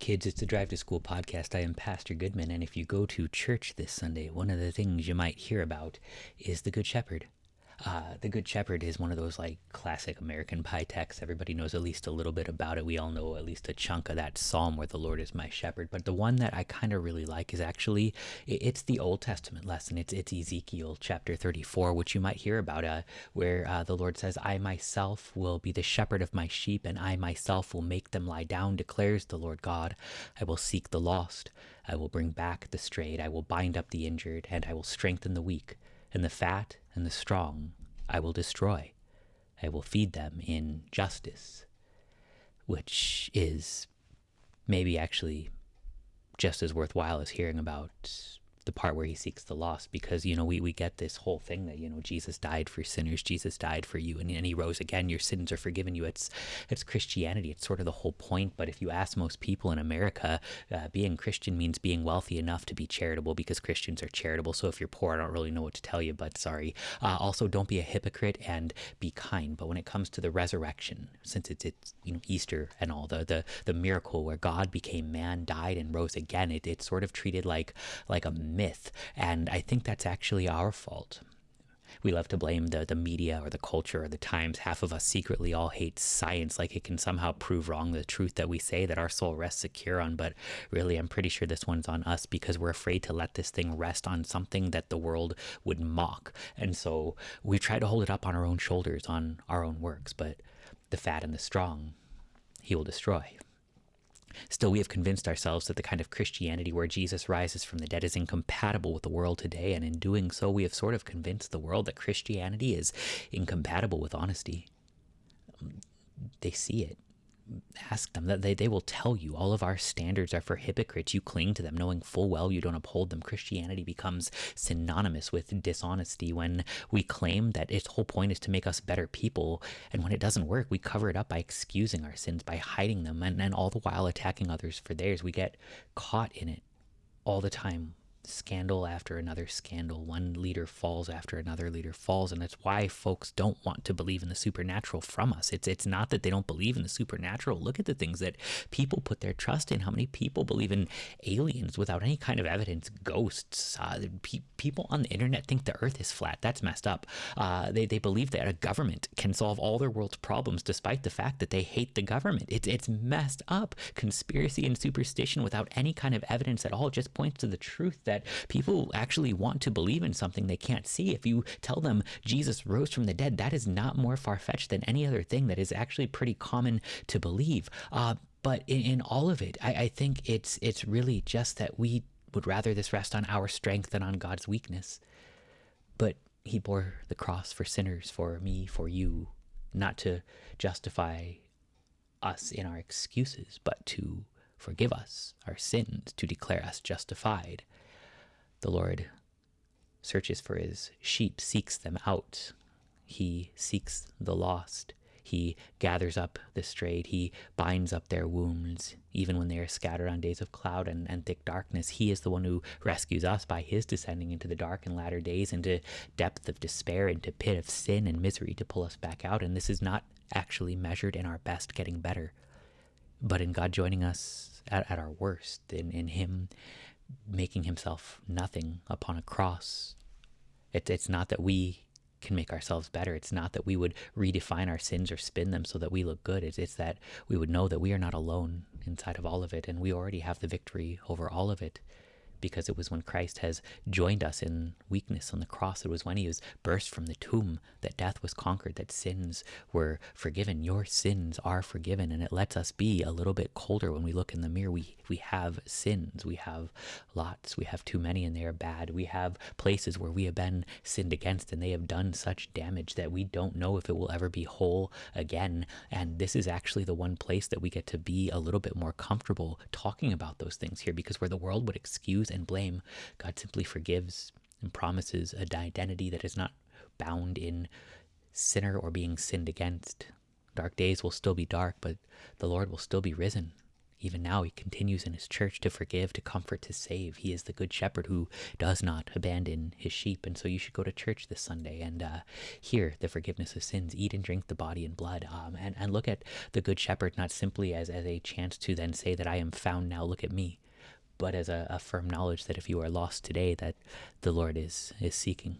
Kids, it's the Drive to School podcast. I am Pastor Goodman, and if you go to church this Sunday, one of the things you might hear about is the Good Shepherd. Uh, the Good Shepherd is one of those like classic American pie texts. Everybody knows at least a little bit about it. We all know at least a chunk of that psalm where the Lord is my shepherd. But the one that I kind of really like is actually it's the Old Testament lesson. It's it's Ezekiel chapter 34, which you might hear about, uh, where uh, the Lord says, "I myself will be the shepherd of my sheep, and I myself will make them lie down," declares the Lord God. I will seek the lost. I will bring back the strayed. I will bind up the injured, and I will strengthen the weak and the fat and the strong I will destroy. I will feed them in justice, which is maybe actually just as worthwhile as hearing about the part where he seeks the lost because you know we, we get this whole thing that you know jesus died for sinners jesus died for you and, and he rose again. Your sins are forgiven you. It's it's christianity. It's sort of the whole point. But if you ask most people in america uh, being christian means being wealthy enough to be charitable because christians are charitable. So if you're poor i don't really know what to tell you but sorry. Uh, also don't be a hypocrite and be kind. But when it comes to the resurrection since it's it's you know easter and all the the, the miracle where god became man died and rose again it, it's sort of treated like like a myth. And I think that's actually our fault. We love to blame the, the media or the culture or the times. Half of us secretly all hate science, like it can somehow prove wrong the truth that we say that our soul rests secure on. But really, I'm pretty sure this one's on us because we're afraid to let this thing rest on something that the world would mock. And so we try to hold it up on our own shoulders, on our own works. But the fat and the strong, he will destroy. Still, we have convinced ourselves that the kind of Christianity where Jesus rises from the dead is incompatible with the world today, and in doing so, we have sort of convinced the world that Christianity is incompatible with honesty. They see it ask them that they, they will tell you. All of our standards are for hypocrites. You cling to them. Knowing full well you don't uphold them christianity becomes synonymous with dishonesty. When we claim that its whole point is to make us better people and when it doesn't work we cover it up by excusing our sins by hiding them and, and all the while attacking others for theirs. We get caught in it all the time scandal after another scandal. One leader falls after another leader falls, and that's why folks don't want to believe in the supernatural from us. It's it's not that they don't believe in the supernatural. Look at the things that people put their trust in. How many people believe in aliens without any kind of evidence? Ghosts. Uh, pe- people on the internet think the Earth is flat. That's messed up. Uh, they they believe that a government can solve all their world's problems, despite the fact that they hate the government. It's it's messed up. Conspiracy and superstition without any kind of evidence at all just points to the truth that people actually want to believe in something they can't see. If you tell them Jesus rose from the dead, that is not more far fetched than any other thing that is actually pretty common to believe. Uh, but in, in, all of it, I, I think it's it's really just that we would rather this rest on our strength than on God's weakness. But He bore the cross for sinners, for me, for you, not to justify us in our excuses, but to forgive us our sins, to declare us justified. The Lord searches for his sheep, seeks them out. He seeks the lost. He gathers up the strayed. He binds up their wounds, even when they are scattered on days of cloud and, and thick darkness. He is the one who rescues us by his descending into the dark and latter days, into depth of despair, into pit of sin and misery to pull us back out. And this is not actually measured in our best getting better, but in God joining us at, at our worst, in, in Him making himself nothing upon a cross. It, it's not that we can make ourselves better. It's not that we would redefine our sins or spin them so that we look good. It's, it's that we would know that we are not alone inside of all of it and we already have the victory over all of it because it was when Christ has joined us in weakness on the cross. It was when he was burst from the tomb that death was conquered, that sins were forgiven. Your sins are forgiven, and it lets us be a little bit colder when we look in the mirror. We we have sins. We have lots. We have too many, and they are bad. We have places where we have been sinned against, and they have done such damage that we don't know if it will ever be whole again. And this is actually the one place that we get to be a little bit more comfortable talking about those things here, because where the world would excuse and blame. God simply forgives and promises an identity that is not bound in sinner or being sinned against. Dark days will still be dark, but the Lord will still be risen. even now he continues in his church to forgive, to comfort, to save. He is the good shepherd who does not abandon his sheep. And so you should go to church this Sunday and uh, hear the forgiveness of sins, eat and drink the body and blood, um, and, and look at the good shepherd not simply as, as a chance to then say that I am found now, look at me, but as a, a firm knowledge that if you are lost today, that the Lord is, is seeking.